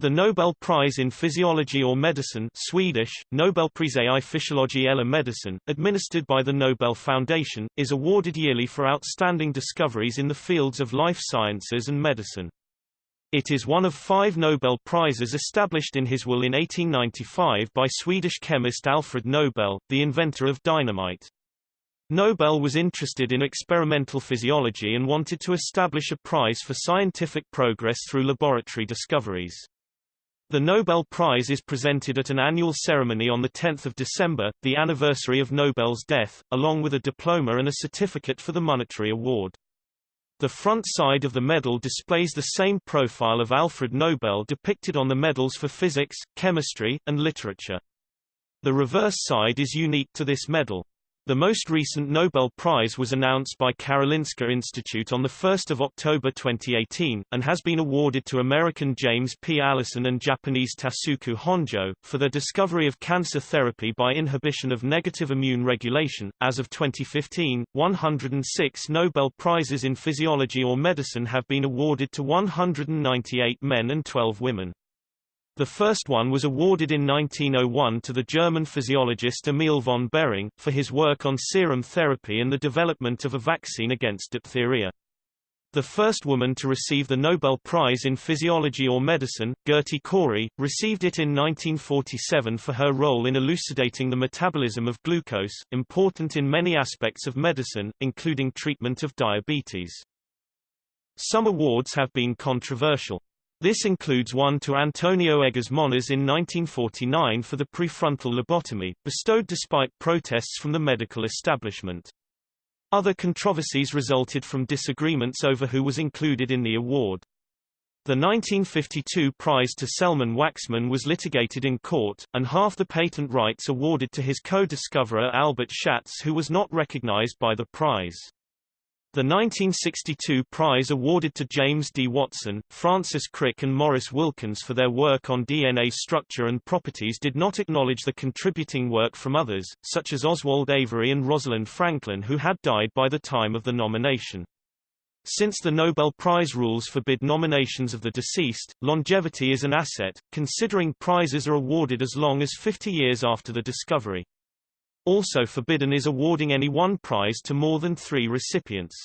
The Nobel Prize in Physiology or Medicine Swedish, Nobelpriset i fysiologi eller medicin, administered by the Nobel Foundation, is awarded yearly for outstanding discoveries in the fields of life sciences and medicine. It is one of five Nobel Prizes established in his will in 1895 by Swedish chemist Alfred Nobel, the inventor of dynamite. Nobel was interested in experimental physiology and wanted to establish a prize for scientific progress through laboratory discoveries. The Nobel Prize is presented at an annual ceremony on 10 December, the anniversary of Nobel's death, along with a diploma and a certificate for the monetary award. The front side of the medal displays the same profile of Alfred Nobel depicted on the medals for physics, chemistry, and literature. The reverse side is unique to this medal. The most recent Nobel Prize was announced by Karolinska Institute on 1 October 2018, and has been awarded to American James P. Allison and Japanese Tasuku Honjo, for their discovery of cancer therapy by inhibition of negative immune regulation. As of 2015, 106 Nobel Prizes in physiology or medicine have been awarded to 198 men and 12 women. The first one was awarded in 1901 to the German physiologist Emil von Behring, for his work on serum therapy and the development of a vaccine against diphtheria. The first woman to receive the Nobel Prize in Physiology or Medicine, Gerty Cori, received it in 1947 for her role in elucidating the metabolism of glucose, important in many aspects of medicine, including treatment of diabetes. Some awards have been controversial. This includes one to Antonio Egas Moniz in 1949 for the prefrontal lobotomy, bestowed despite protests from the medical establishment. Other controversies resulted from disagreements over who was included in the award. The 1952 prize to Selman Waksman was litigated in court, and half the patent rights awarded to his co-discoverer Albert Schatz who was not recognized by the prize. The 1962 prize awarded to James D. Watson, Francis Crick and Maurice Wilkins for their work on DNA structure and properties did not acknowledge the contributing work from others, such as Oswald Avery and Rosalind Franklin who had died by the time of the nomination. Since the Nobel Prize rules forbid nominations of the deceased, longevity is an asset, considering prizes are awarded as long as 50 years after the discovery. Also forbidden is awarding any one prize to more than three recipients.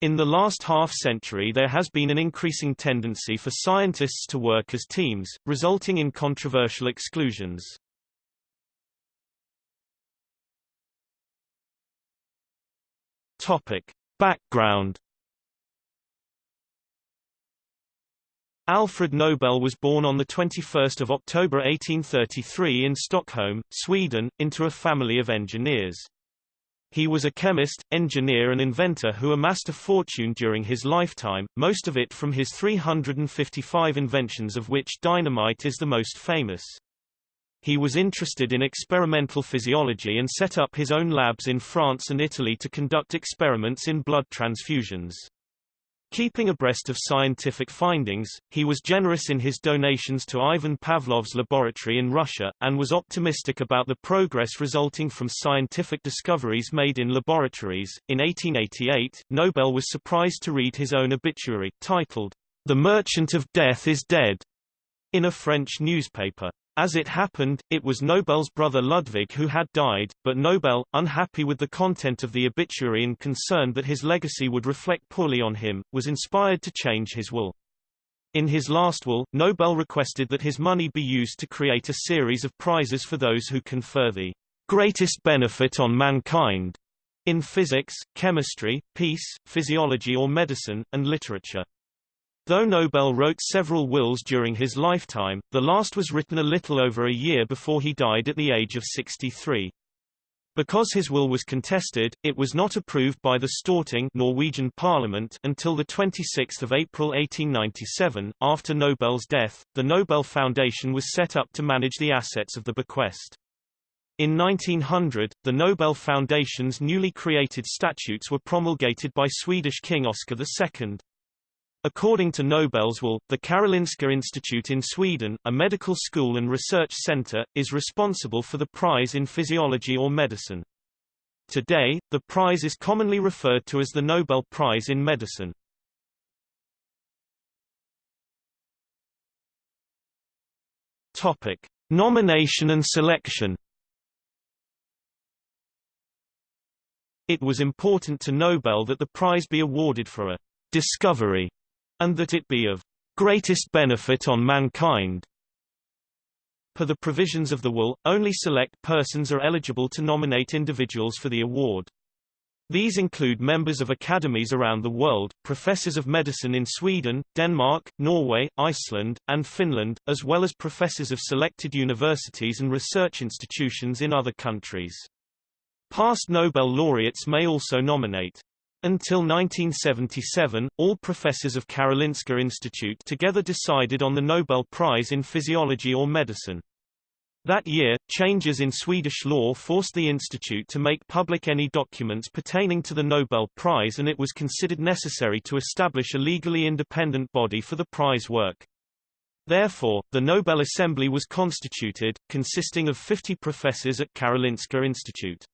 In the last half-century there has been an increasing tendency for scientists to work as teams, resulting in controversial exclusions. Topic. Background Alfred Nobel was born on 21 October 1833 in Stockholm, Sweden, into a family of engineers. He was a chemist, engineer and inventor who amassed a fortune during his lifetime, most of it from his 355 inventions of which dynamite is the most famous. He was interested in experimental physiology and set up his own labs in France and Italy to conduct experiments in blood transfusions. Keeping abreast of scientific findings, he was generous in his donations to Ivan Pavlov's laboratory in Russia, and was optimistic about the progress resulting from scientific discoveries made in laboratories. In 1888, Nobel was surprised to read his own obituary, titled, The Merchant of Death is Dead, in a French newspaper. As it happened, it was Nobel's brother Ludwig who had died, but Nobel, unhappy with the content of the obituary and concerned that his legacy would reflect poorly on him, was inspired to change his will. In his last will, Nobel requested that his money be used to create a series of prizes for those who confer the greatest benefit on mankind in physics, chemistry, peace, physiology or medicine, and literature. Though Nobel wrote several wills during his lifetime, the last was written a little over a year before he died at the age of 63. Because his will was contested, it was not approved by the Storting Norwegian Parliament until the 26th of April 1897. After Nobel's death, the Nobel Foundation was set up to manage the assets of the bequest. In 1900, the Nobel Foundation's newly created statutes were promulgated by Swedish King Oscar II. According to Nobel's will, the Karolinska Institute in Sweden, a medical school and research center, is responsible for the prize in physiology or medicine. Today, the prize is commonly referred to as the Nobel Prize in Medicine. Topic: Nomination and selection. It was important to Nobel that the prize be awarded for a discovery and that it be of greatest benefit on mankind. Per the provisions of the will, only select persons are eligible to nominate individuals for the award. These include members of academies around the world, professors of medicine in Sweden, Denmark, Norway, Iceland, and Finland, as well as professors of selected universities and research institutions in other countries. Past Nobel laureates may also nominate. Until 1977, all professors of Karolinska Institute together decided on the Nobel Prize in Physiology or Medicine. That year, changes in Swedish law forced the institute to make public any documents pertaining to the Nobel Prize and it was considered necessary to establish a legally independent body for the prize work. Therefore, the Nobel Assembly was constituted, consisting of 50 professors at Karolinska Institute.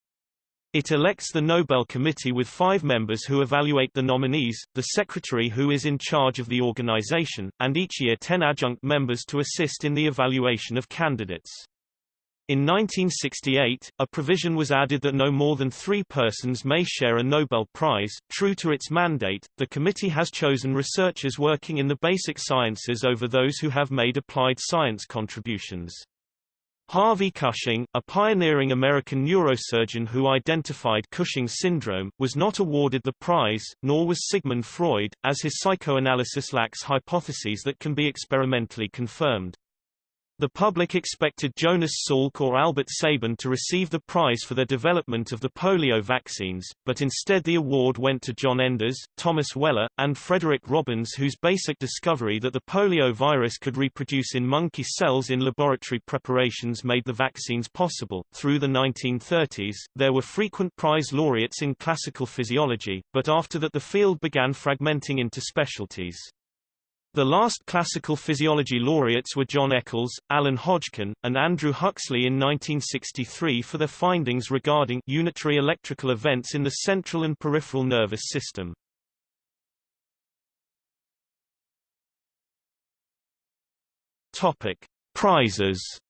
It elects the Nobel Committee with five members who evaluate the nominees, the secretary who is in charge of the organization, and each year ten adjunct members to assist in the evaluation of candidates. In 1968, a provision was added that no more than three persons may share a Nobel Prize. True to its mandate, the committee has chosen researchers working in the basic sciences over those who have made applied science contributions. Harvey Cushing, a pioneering American neurosurgeon who identified Cushing's syndrome, was not awarded the prize, nor was Sigmund Freud, as his psychoanalysis lacks hypotheses that can be experimentally confirmed. The public expected Jonas Salk or Albert Sabin to receive the prize for their development of the polio vaccines, but instead the award went to John Enders, Thomas Weller, and Frederick Robbins whose basic discovery that the polio virus could reproduce in monkey cells in laboratory preparations made the vaccines possible. Through the 1930s, there were frequent prize laureates in classical physiology, but after that the field began fragmenting into specialties. The last classical physiology laureates were John Eccles, Alan Hodgkin, and Andrew Huxley in 1963 for their findings regarding unitary electrical events in the central and peripheral nervous system. Topic: Prizes.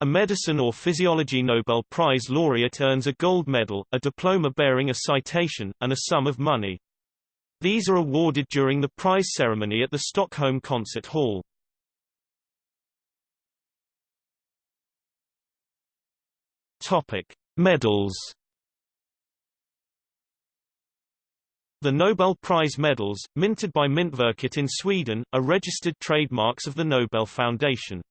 A medicine or physiology Nobel Prize laureate earns a gold medal, a diploma bearing a citation, and a sum of money. These are awarded during the prize ceremony at the Stockholm Concert Hall. Topic: Medals. The Nobel Prize medals, minted by Myntverket in Sweden, are registered trademarks of the Nobel Foundation.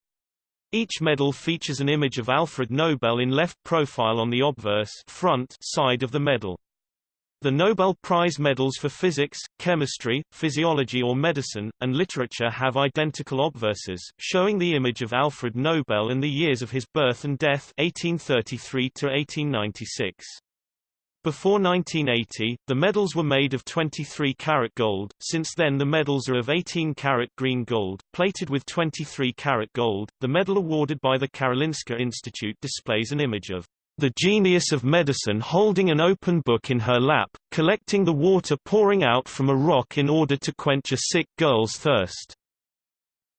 Each medal features an image of Alfred Nobel in left profile on the obverse front side of the medal. The Nobel Prize medals for physics, chemistry, physiology or medicine, and literature have identical obverses, showing the image of Alfred Nobel and the years of his birth and death 1833 to 1896. Before 1980, the medals were made of 23 karat gold, since then the medals are of 18 karat green gold, plated with 23 karat gold. The medal awarded by the Karolinska Institute displays an image of the genius of medicine holding an open book in her lap, collecting the water pouring out from a rock in order to quench a sick girl's thirst.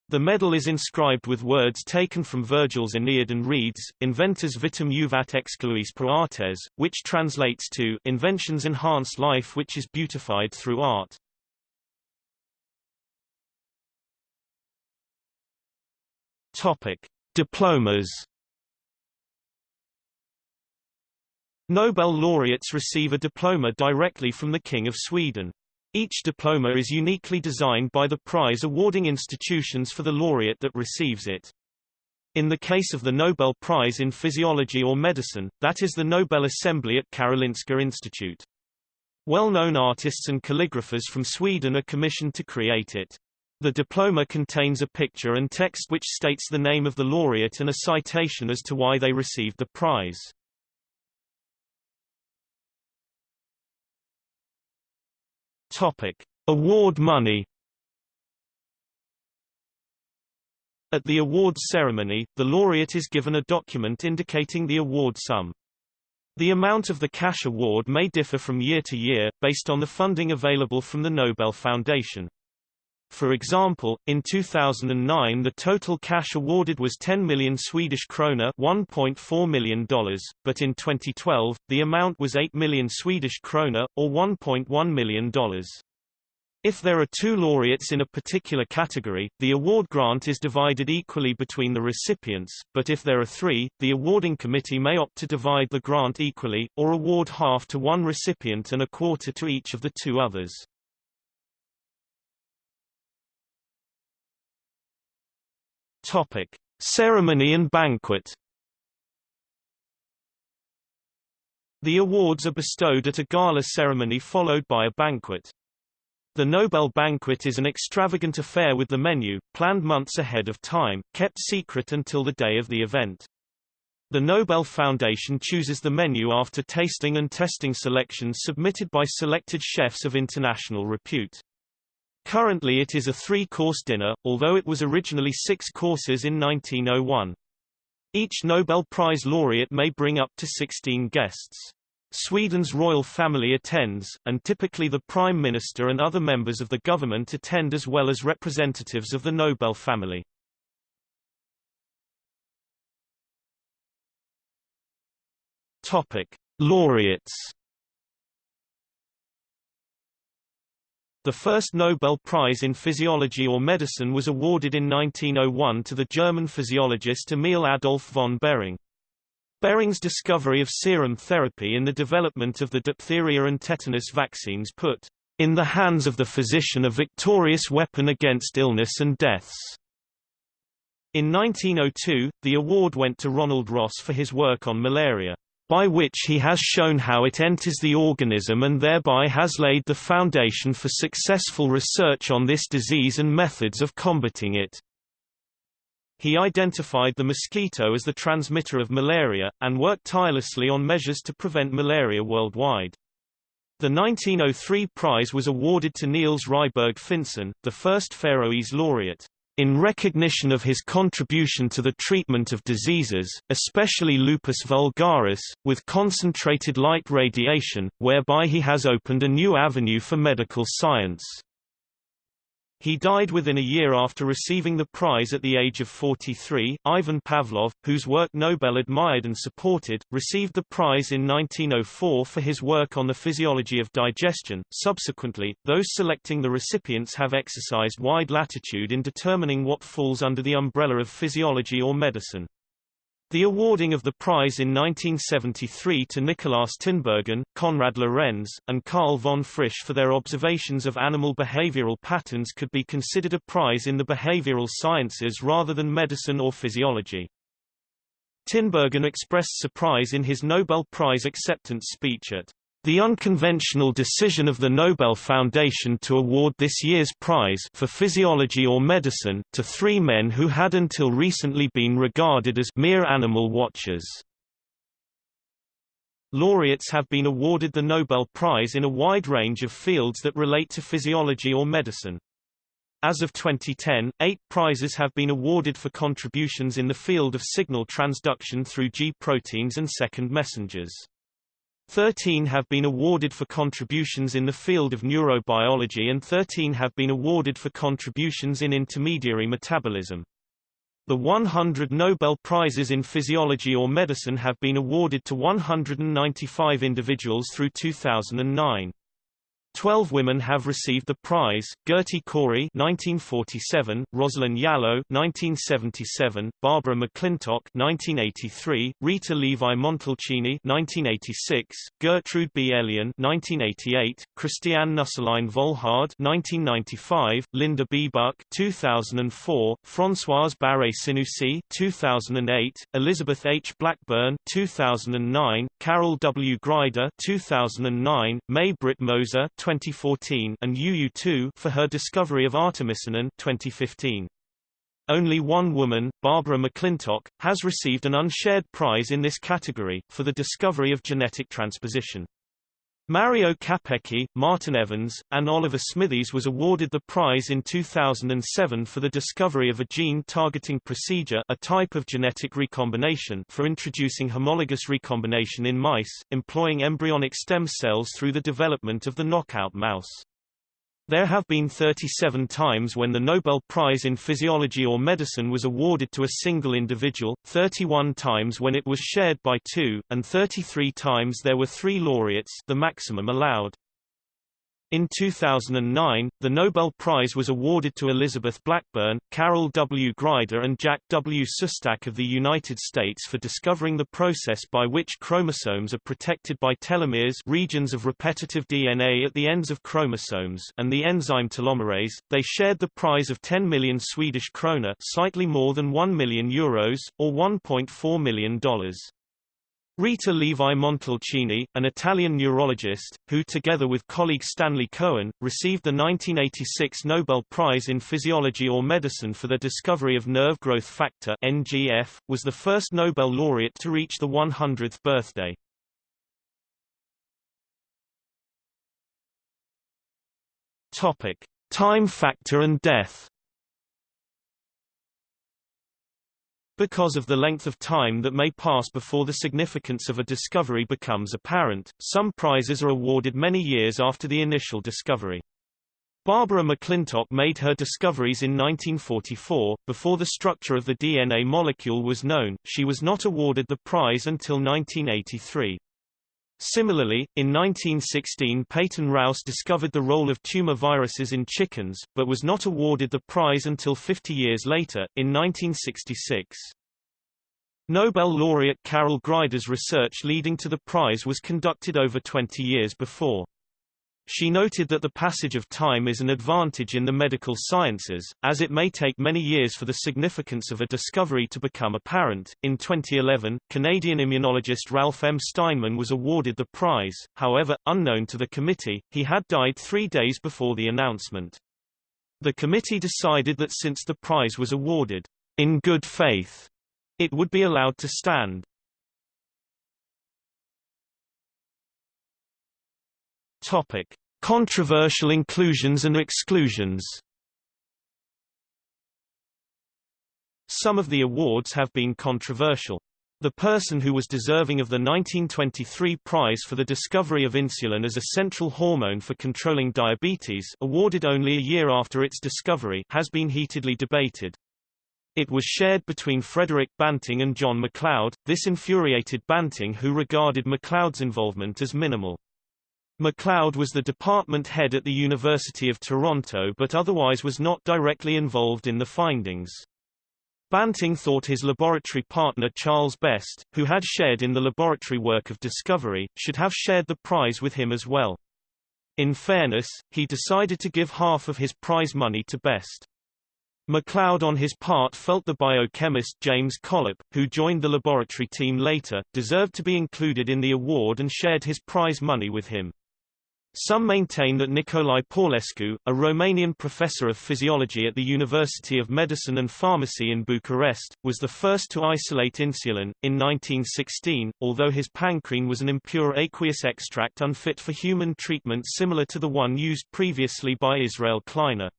The medal is inscribed with words taken from Virgil's Aeneid and reads, Inventors vitam juvat excoluisse per artes, which translates to, Inventions enhance life which is beautified through art. Topic. Diplomas Nobel laureates receive a diploma directly from the King of Sweden. Each diploma is uniquely designed by the prize-awarding institutions for the laureate that receives it. In the case of the Nobel Prize in Physiology or Medicine, that is the Nobel Assembly at Karolinska Institute. Well-known artists and calligraphers from Sweden are commissioned to create it. The diploma contains a picture and text which states the name of the laureate and a citation as to why they received the prize. Topic: Award money. At the awards ceremony, the laureate is given a document indicating the award sum. The amount of the cash award may differ from year to year, based on the funding available from the Nobel Foundation. For example, in 2009 the total cash awarded was 10 million Swedish krona $1.4 million, but in 2012, the amount was 8 million Swedish krona, or $1.1 million. If there are two laureates in a particular category, the award grant is divided equally between the recipients, but if there are three, the awarding committee may opt to divide the grant equally, or award half to one recipient and a quarter to each of the two others. Topic: Ceremony and banquet. The awards are bestowed at a gala ceremony followed by a banquet. The Nobel banquet is an extravagant affair with the menu, planned months ahead of time, kept secret until the day of the event. The Nobel Foundation chooses the menu after tasting and testing selections submitted by selected chefs of international repute. Currently it is a three-course dinner, although it was originally six courses in 1901. Each Nobel Prize laureate may bring up to 16 guests. Sweden's royal family attends, and typically the Prime Minister and other members of the government attend as well as representatives of the Nobel family. Topic. Laureates The first Nobel Prize in Physiology or Medicine was awarded in 1901 to the German physiologist Emil Adolf von Behring. Behring's discovery of serum therapy in the development of the diphtheria and tetanus vaccines put in the hands of the physician a victorious weapon against illness and deaths. In 1902, the award went to Ronald Ross for his work on malaria by which he has shown how it enters the organism and thereby has laid the foundation for successful research on this disease and methods of combating it. He identified the mosquito as the transmitter of malaria, and worked tirelessly on measures to prevent malaria worldwide. The 1903 prize was awarded to Niels Ryberg Finsen, the first Faroese laureate in recognition of his contribution to the treatment of diseases, especially lupus vulgaris, with concentrated light radiation, whereby he has opened a new avenue for medical science. He died within a year after receiving the prize at the age of 43. Ivan Pavlov, whose work Nobel admired and supported, received the prize in 1904 for his work on the physiology of digestion. Subsequently, those selecting the recipients have exercised wide latitude in determining what falls under the umbrella of physiology or medicine. The awarding of the prize in 1973 to Nicolaas Tinbergen, Konrad Lorenz, and Carl von Frisch for their observations of animal behavioral patterns could be considered a prize in the behavioral sciences rather than medicine or physiology. Tinbergen expressed surprise in his Nobel Prize acceptance speech at the unconventional decision of the Nobel Foundation to award this year's prize for physiology or medicine to three men who had until recently been regarded as mere animal watchers. Laureates have been awarded the Nobel Prize in a wide range of fields that relate to physiology or medicine. As of 2010, eight prizes have been awarded for contributions in the field of signal transduction through G proteins and second messengers. Thirteen have been awarded for contributions in the field of neurobiology and 13 have been awarded for contributions in intermediary metabolism. The 100 Nobel Prizes in Physiology or Medicine have been awarded to 195 individuals through 2009. Twelve women have received the prize: Gerty Cori (1947), Rosalind Yalow (1977), Barbara McClintock (1983), Rita Levi Montalcini (1986), Gertrude B. Elion (1988), Christiane Nüsslein Volhard (1995), Linda B. Buck (2004), Françoise Barré Sinoussi (2008), Elizabeth H. Blackburn (2009), Carol W. Greider (2009), May Britt Moser 2014 and Youyou Tu for her discovery of artemisinin 2015. Only one woman, Barbara McClintock, has received an unshared prize in this category, for the discovery of genetic transposition. Mario Capecchi, Martin Evans, and Oliver Smithies was awarded the prize in 2007 for the discovery of a gene-targeting procedure a type of genetic recombination for introducing homologous recombination in mice, employing embryonic stem cells through the development of the knockout mouse. There have been 37 times when the Nobel Prize in Physiology or Medicine was awarded to a single individual, 31 times when it was shared by two, and 33 times there were three laureates the maximum allowed. In 2009, the Nobel Prize was awarded to Elizabeth Blackburn, Carol W. Greider and Jack W. Szostak of the United States for discovering the process by which chromosomes are protected by telomeres regions of repetitive DNA at the ends of chromosomes and the enzyme telomerase. They shared the prize of 10 million Swedish krona slightly more than 1 million euros, or $1.4 million. Rita Levi Montalcini, an Italian neurologist, who together with colleague Stanley Cohen, received the 1986 Nobel Prize in Physiology or Medicine for the discovery of nerve growth factor NGF, was the first Nobel laureate to reach the 100th birthday. Topic: Time factor and death. Because of the length of time that may pass before the significance of a discovery becomes apparent, some prizes are awarded many years after the initial discovery. Barbara McClintock made her discoveries in 1944. Before the structure of the DNA molecule was known, she was not awarded the prize until 1983. Similarly, in 1916 Peyton Rous discovered the role of tumor viruses in chickens, but was not awarded the prize until 50 years later, in 1966. Nobel laureate Carol Greider's research leading to the prize was conducted over 20 years before. She noted that the passage of time is an advantage in the medical sciences, as it may take many years for the significance of a discovery to become apparent. In 2011, Canadian immunologist Ralph M. Steinman was awarded the prize, however, unknown to the committee, he had died three days before the announcement. The committee decided that since the prize was awarded in good faith, it would be allowed to stand. Topic: Controversial inclusions and exclusions. Some of the awards have been controversial. The person who was deserving of the 1923 prize for the discovery of insulin as a central hormone for controlling diabetes awarded only a year after its discovery has been heatedly debated. It was shared between Frederick Banting and John MacLeod. This infuriated Banting who regarded MacLeod's involvement as minimal. MacLeod was the department head at the University of Toronto but otherwise was not directly involved in the findings. Banting thought his laboratory partner Charles Best, who had shared in the laboratory work of discovery, should have shared the prize with him as well. In fairness, he decided to give half of his prize money to Best. MacLeod on his part felt the biochemist James Collip, who joined the laboratory team later, deserved to be included in the award and shared his prize money with him. Some maintain that Nicolae Paulescu, a Romanian professor of physiology at the University of Medicine and Pharmacy in Bucharest, was the first to isolate insulin. In 1916, although his pancrein was an impure aqueous extract unfit for human treatment similar to the one used previously by Israel Kleiner.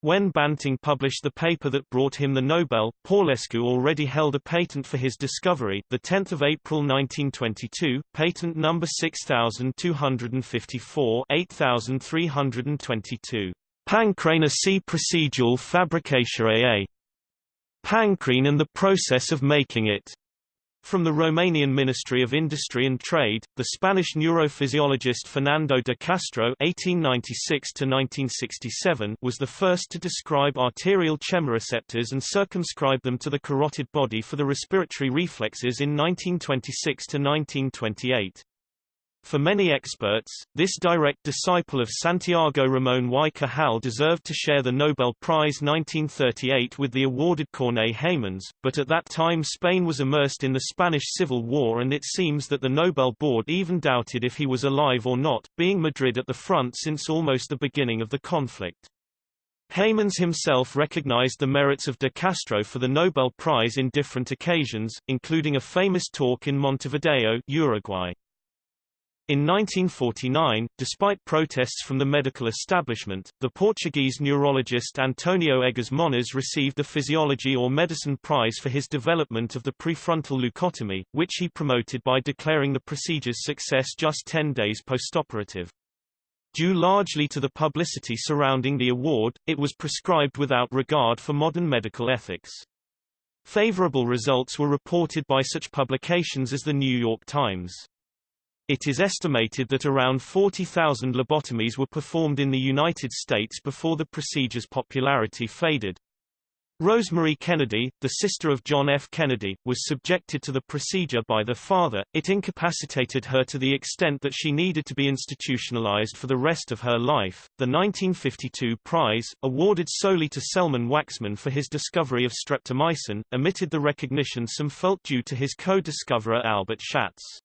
When Banting published the paper that brought him the Nobel, Paulescu already held a patent for his discovery. The 10th of April 1922, patent number 6254, 8322. Pancreina C procedural fabrication AA. Pancrein and the process of making it. From the Romanian Ministry of Industry and Trade, the Spanish neurophysiologist Fernando de Castro (1896–1967) was the first to describe arterial chemoreceptors and circumscribe them to the carotid body for the respiratory reflexes in 1926–1928. For many experts, this direct disciple of Santiago Ramón y Cajal deserved to share the Nobel Prize 1938 with the awarded Corneille Heymans, but at that time Spain was immersed in the Spanish Civil War and it seems that the Nobel board even doubted if he was alive or not, being Madrid at the front since almost the beginning of the conflict. Heymans himself recognized the merits of de Castro for the Nobel Prize in different occasions, including a famous talk in Montevideo, Uruguay. In 1949, despite protests from the medical establishment, the Portuguese neurologist Antonio Egas Moniz received the Physiology or Medicine Prize for his development of the prefrontal leucotomy, which he promoted by declaring the procedure's success just 10 days postoperative. Due largely to the publicity surrounding the award, it was prescribed without regard for modern medical ethics. Favorable results were reported by such publications as the New York Times. It is estimated that around 40,000 lobotomies were performed in the United States before the procedure's popularity faded. Rosemary Kennedy, the sister of John F. Kennedy, was subjected to the procedure by the father. It incapacitated her to the extent that she needed to be institutionalized for the rest of her life. The 1952 prize, awarded solely to Selman Waksman for his discovery of streptomycin, omitted the recognition some felt due to his co-discoverer Albert Schatz.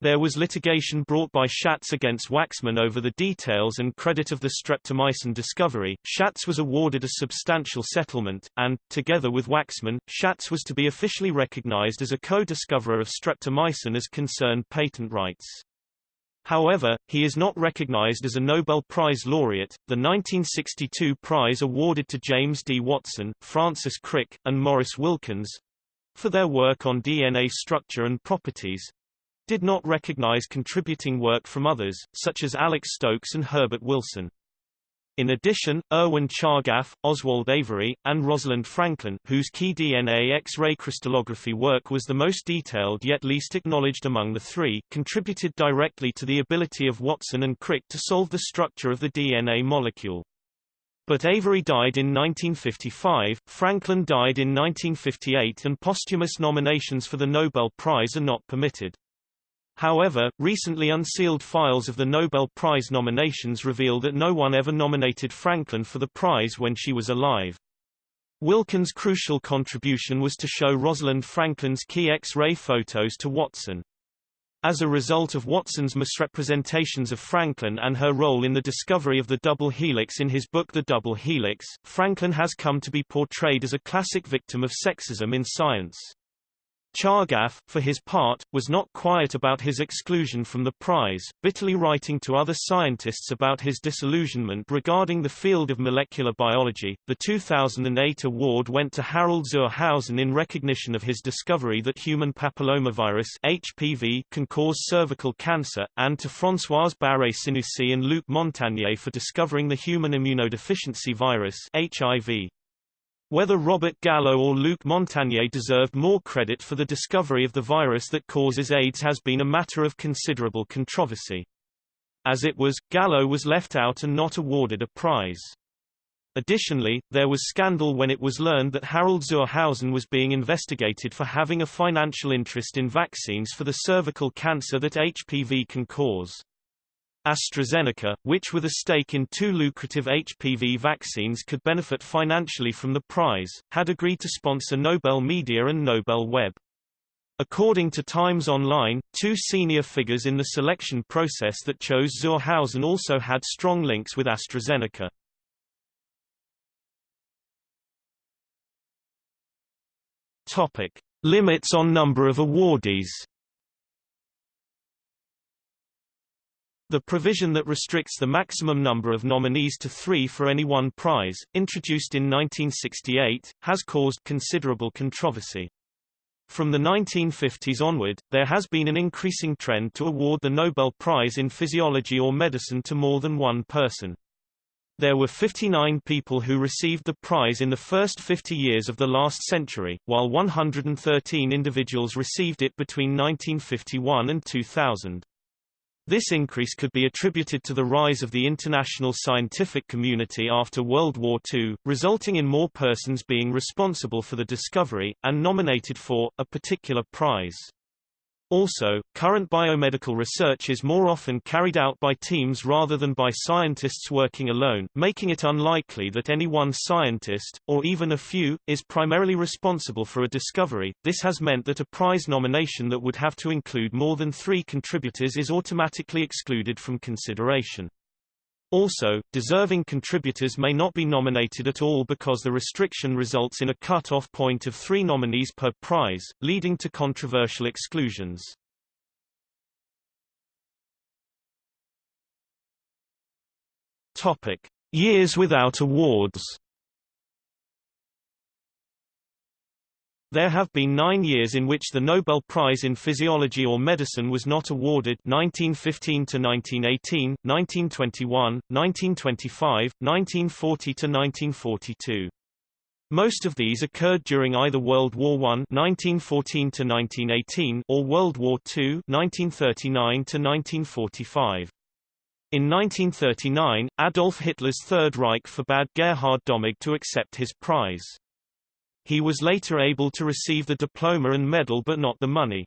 There was litigation brought by Schatz against Waksman over the details and credit of the streptomycin discovery. Schatz was awarded a substantial settlement, and, together with Waksman, Schatz was to be officially recognized as a co-discoverer of streptomycin as concerned patent rights. However, he is not recognized as a Nobel Prize laureate. The 1962 prize awarded to James D. Watson, Francis Crick, and Maurice Wilkins for their work on DNA structure and properties, did not recognize contributing work from others, such as Alex Stokes and Herbert Wilson. In addition, Erwin Chargaff, Oswald Avery, and Rosalind Franklin, whose key DNA X-ray crystallography work was the most detailed yet least acknowledged among the three, contributed directly to the ability of Watson and Crick to solve the structure of the DNA molecule. But Avery died in 1955, Franklin died in 1958 and posthumous nominations for the Nobel Prize are not permitted. However, recently unsealed files of the Nobel Prize nominations reveal that no one ever nominated Franklin for the prize when she was alive. Wilkins' crucial contribution was to show Rosalind Franklin's key X-ray photos to Watson. As a result of Watson's misrepresentations of Franklin and her role in the discovery of the double helix in his book The Double Helix, Franklin has come to be portrayed as a classic victim of sexism in science. Chargaff, for his part, was not quiet about his exclusion from the prize, bitterly writing to other scientists about his disillusionment regarding the field of molecular biology. The 2008 award went to Harald zur Hausen in recognition of his discovery that human papillomavirus (HPV) can cause cervical cancer, and to Françoise Barré-Sinoussi and Luc Montagnier for discovering the human immunodeficiency virus (HIV). Whether Robert Gallo or Luc Montagnier deserved more credit for the discovery of the virus that causes AIDS has been a matter of considerable controversy. As it was, Gallo was left out and not awarded a prize. Additionally, there was scandal when it was learned that Harald zur Hausen was being investigated for having a financial interest in vaccines for the cervical cancer that HPV can cause. AstraZeneca, which with a stake in two lucrative HPV vaccines could benefit financially from the prize, had agreed to sponsor Nobel Media and Nobel Web. According to Times Online, two senior figures in the selection process that chose zur Hausen also had strong links with AstraZeneca. Topic. Limits on number of awardees The provision that restricts the maximum number of nominees to three for any one prize, introduced in 1968, has caused considerable controversy. From the 1950s onward, there has been an increasing trend to award the Nobel Prize in Physiology or Medicine to more than one person. There were 59 people who received the prize in the first 50 years of the last century, while 113 individuals received it between 1951 and 2000. This increase could be attributed to the rise of the international scientific community after World War II, resulting in more persons being responsible for the discovery, and nominated for, a particular prize. Also, current biomedical research is more often carried out by teams rather than by scientists working alone, making it unlikely that any one scientist, or even a few, is primarily responsible for a discovery. This has meant that a prize nomination that would have to include more than three contributors is automatically excluded from consideration. Also, deserving contributors may not be nominated at all because the restriction results in a cut-off point of three nominees per prize, leading to controversial exclusions. Topic. Years without awards There have been nine years in which the Nobel Prize in Physiology or Medicine was not awarded 1915 to 1918, 1921, 1925, 1940 to 1942. Most of these occurred during either World War I 1914 to 1918 or World War II 1939 to 1945. In 1939, Adolf Hitler's Third Reich forbade Gerhard Domagk to accept his prize. He was later able to receive the diploma and medal but not the money.